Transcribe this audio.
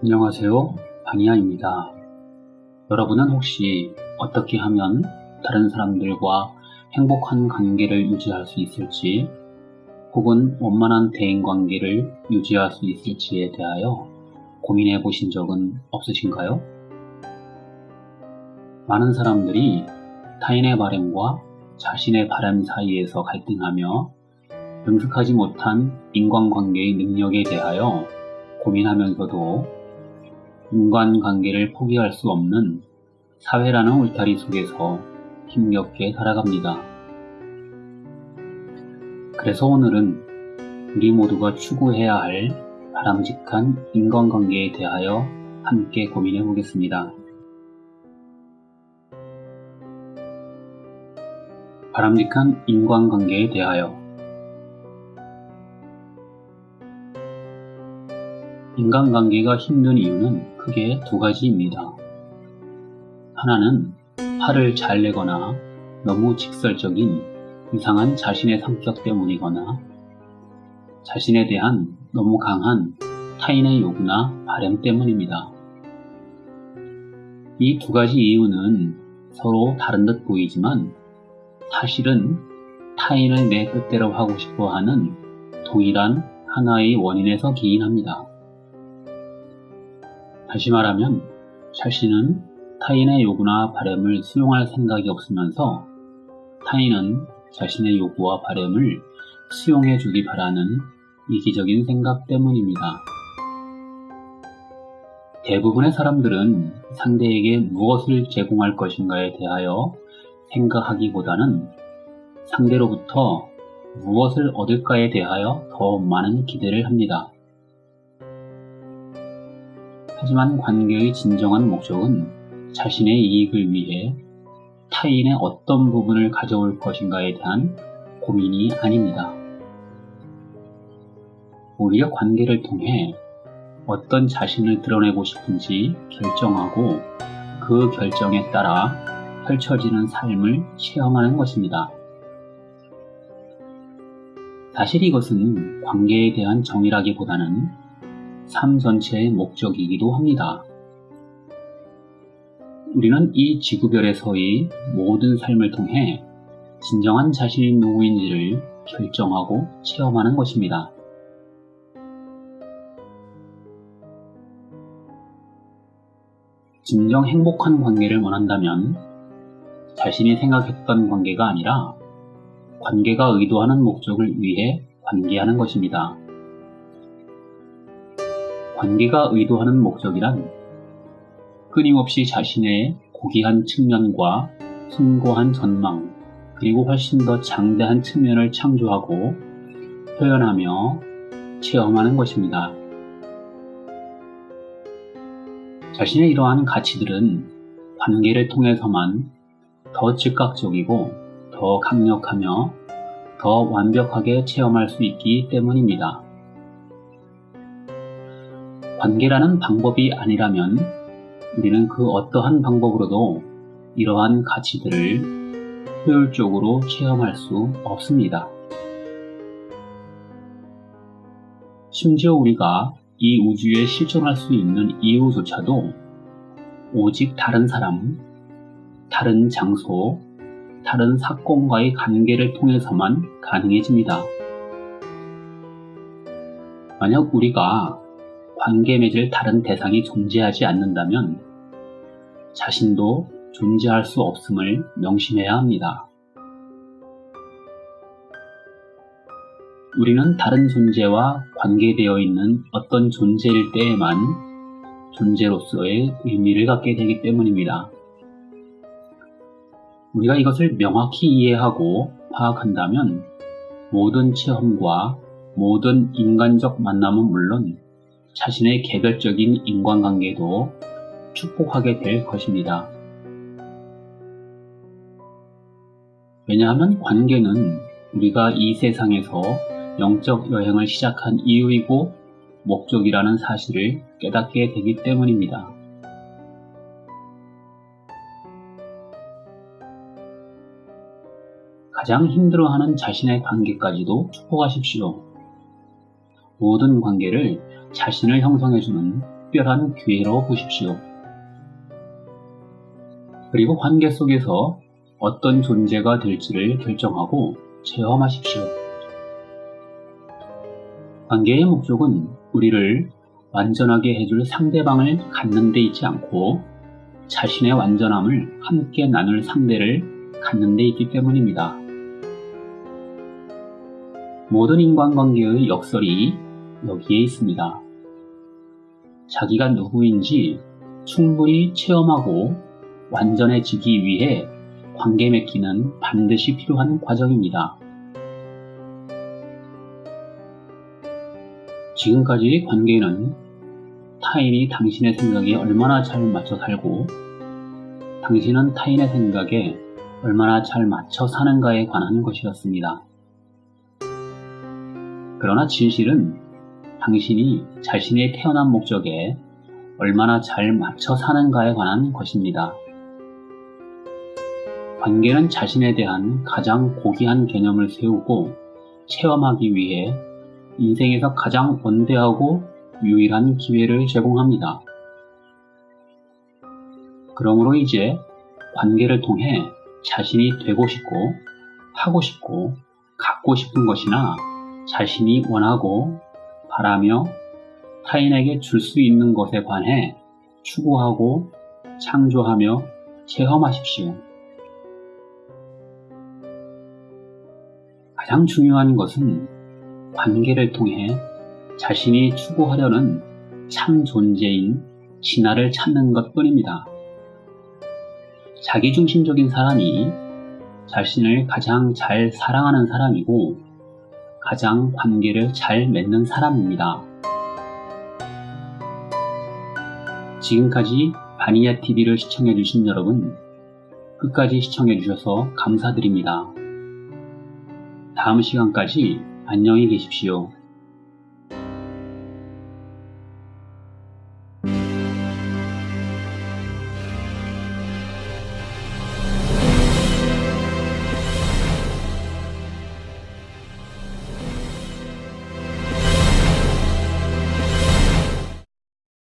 안녕하세요. 방이아입니다. 여러분은 혹시 어떻게 하면 다른 사람들과 행복한 관계를 유지할 수 있을지 혹은 원만한 대인 관계를 유지할 수 있을지에 대하여 고민해 보신 적은 없으신가요? 많은 사람들이 타인의 바램과 자신의 바람 사이에서 갈등하며 능숙하지 못한 인간관계의 능력에 대하여 고민하면서도 인간관계를 포기할 수 없는 사회라는 울타리 속에서 힘겹게 살아갑니다. 그래서 오늘은 우리 모두가 추구해야 할 바람직한 인간관계에 대하여 함께 고민해 보겠습니다. 바람직한 인간관계에 대하여 인간관계가 힘든 이유는 크게 두 가지입니다. 하나는 화를 잘 내거나 너무 직설적인 이상한 자신의 성격 때문이거나 자신에 대한 너무 강한 타인의 요구나 바램 때문입니다. 이 두 가지 이유는 서로 다른 듯 보이지만 사실은 타인을 내 뜻대로 하고 싶어 하는 동일한 하나의 원인에서 기인합니다. 다시 말하면 자신은 타인의 요구나 바램을 수용할 생각이 없으면서 타인은 자신의 요구와 바램을 수용해 주기 바라는 이기적인 생각 때문입니다. 대부분의 사람들은 상대에게 무엇을 제공할 것인가에 대하여 생각하기보다는 상대로부터 무엇을 얻을까에 대하여 더 많은 기대를 합니다. 하지만 관계의 진정한 목적은 자신의 이익을 위해 타인의 어떤 부분을 가져올 것인가에 대한 고민이 아닙니다. 오히려 관계를 통해 어떤 자신을 드러내고 싶은지 결정하고 그 결정에 따라 펼쳐지는 삶을 체험하는 것입니다. 사실 이것은 관계에 대한 정의라기보다는 삶 전체의 목적이기도 합니다. 우리는 이 지구별에서의 모든 삶을 통해 진정한 자신이 누구인지를 결정하고 체험하는 것입니다. 진정 행복한 관계를 원한다면 자신이 생각했던 관계가 아니라 관계가 의도하는 목적을 위해 관계하는 것입니다. 관계가 의도하는 목적이란 끊임없이 자신의 고귀한 측면과 숭고한 전망, 그리고 훨씬 더 장대한 측면을 창조하고 표현하며 체험하는 것입니다. 자신의 이러한 가치들은 관계를 통해서만 더 즉각적이고 더 강력하며 더 완벽하게 체험할 수 있기 때문입니다. 관계라는 방법이 아니라면 우리는 그 어떠한 방법으로도 이러한 가치들을 효율적으로 체험할 수 없습니다. 심지어 우리가 이 우주에 실존할 수 있는 이유조차도 오직 다른 사람, 다른 장소, 다른 사건과의 관계를 통해서만 가능해집니다. 만약 우리가 관계 맺을 다른 대상이 존재하지 않는다면 자신도 존재할 수 없음을 명심해야 합니다. 우리는 다른 존재와 관계되어 있는 어떤 존재일 때에만 존재로서의 의미를 갖게 되기 때문입니다. 우리가 이것을 명확히 이해하고 파악한다면 모든 체험과 모든 인간적 만남은 물론 자신의 개별적인 인간관계도 축복하게 될 것입니다. 왜냐하면 관계는 우리가 이 세상에서 영적 여행을 시작한 이유이고 목적이라는 사실을 깨닫게 되기 때문입니다. 가장 힘들어하는 자신의 관계까지도 축복하십시오. 모든 관계를 자신을 형성해주는 특별한 기회로 보십시오. 그리고 관계 속에서 어떤 존재가 될지를 결정하고 체험하십시오. 관계의 목적은 우리를 완전하게 해줄 상대방을 갖는 데 있지 않고 자신의 완전함을 함께 나눌 상대를 갖는 데 있기 때문입니다. 모든 인간관계의 역설이 여기에 있습니다. 자기가 누구인지 충분히 체험하고 완전해지기 위해 관계 맺기는 반드시 필요한 과정입니다. 지금까지 관계는 타인이 당신의 생각에 얼마나 잘 맞춰 살고 당신은 타인의 생각에 얼마나 잘 맞춰 사는가에 관한 것이었습니다. 그러나 진실은 당신이 자신의 태어난 목적에 얼마나 잘 맞춰 사는가에 관한 것입니다. 관계는 자신에 대한 가장 고귀한 개념을 세우고 체험하기 위해 인생에서 가장 원대하고 유일한 기회를 제공합니다. 그러므로 이제 관계를 통해 자신이 되고 싶고 하고 싶고 갖고 싶은 것이나 자신이 원하고 바라며 타인에게 줄 수 있는 것에 관해 추구하고 창조하며 체험하십시오. 가장 중요한 것은 관계를 통해 자신이 추구하려는 참 존재인 진화를 찾는 것 뿐입니다. 자기중심적인 사람이 자신을 가장 잘 사랑하는 사람이고 가장 관계를 잘 맺는 사람입니다. 지금까지 바니야 TV를 시청해주신 여러분, 끝까지 시청해주셔서 감사드립니다. 다음 시간까지 안녕히 계십시오.